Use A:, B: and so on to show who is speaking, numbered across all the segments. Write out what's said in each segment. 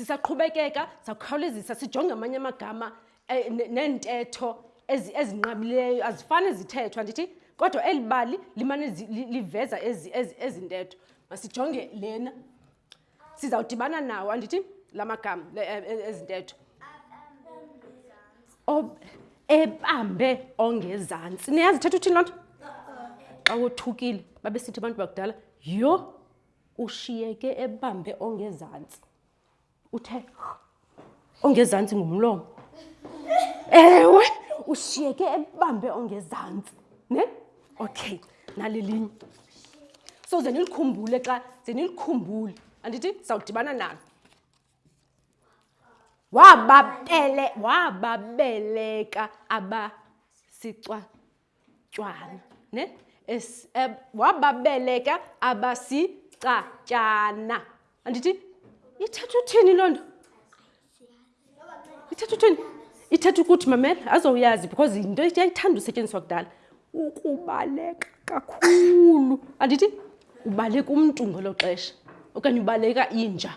A: sisaqhubekeka sawukhawulezisa sijonge amanye amagama eh, neentetho ezinqabileyo azifane zithethwa ndithi kodwa eli bali limane liveza ezi ntetho masijonge lena sizawudibana nawo andithi la magama e, e, ezi ntetho ebambe ongezantsi niyazi ithetha uthini loo nto xa wothukile babe sithi abantu bakudala yho ushiyeke ebambe ongezantsi uthe ongezantsi ngumlomo ewe ushiyeke ebambe ongezantsi ne okay nalilinye so ze nilikhumbule xa ze nilikhumbule andithi sawudibana nalo wababele wababeleka abasicwa Jwani, ne? Es, eh, wababeleka abasicatyana. Andithi ithetha uthini loo nto? Ithetha uthini? Ithetha ukuthi mamela azowuyazi because yinto yayithanda usetyenziswa kudala. Ukubaleka kakhulu. Andithi ubaleka umntu ngelo xesha okanye ubaleka inja.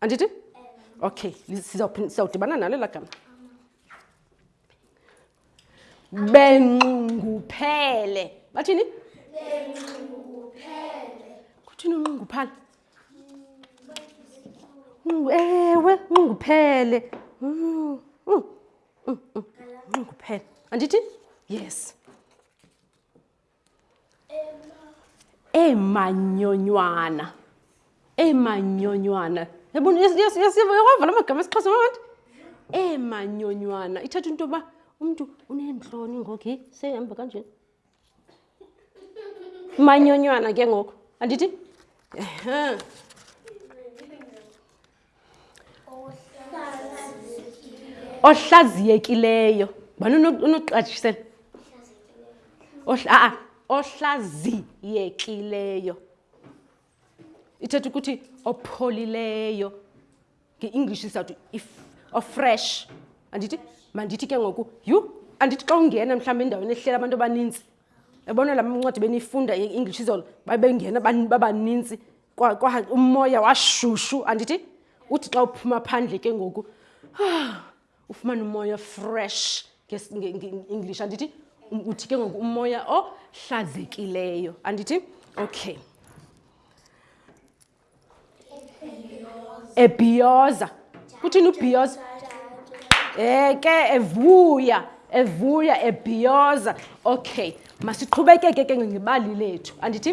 A: andithi okay sizawudibana nalo elaa gama benxunguphele bathini kuthini unxunguphala ewe nxunguphele nxunguphele andithi yes eemanyonywana eemanyonywana yabona yasiva yawavala amagama esixhosa mabantu eemanyonywana ithatha into yoba umntu uneentloni ngoku sehamba kanje manyonywana ke ngoku andithi ohlaziyekileyo bani unoqatshisela a-a ohlaziyekileyo ithetha ukuthi opholileyo nge-english isizawuthi ofresh andithi mandithi ke ngoku yhu andithi xa ungena mhlawumbi endaweni ehlela abantu abaninzi ebona la mncwadi beniyifunda i-english izolo babengena babanintsi kwa, kwa umoya washushu andithi uthi xa uphuma phandle ke ngoku ah, ufumana umoya fresh nge-english andithi um, uthi ke ngoku umoya ohlazekileyo andithi okay ebhiyoza kuthini ubhiyoza eke evuya evuya ebhiyoza okay masiqhubekeke ke ngebali lethu andithi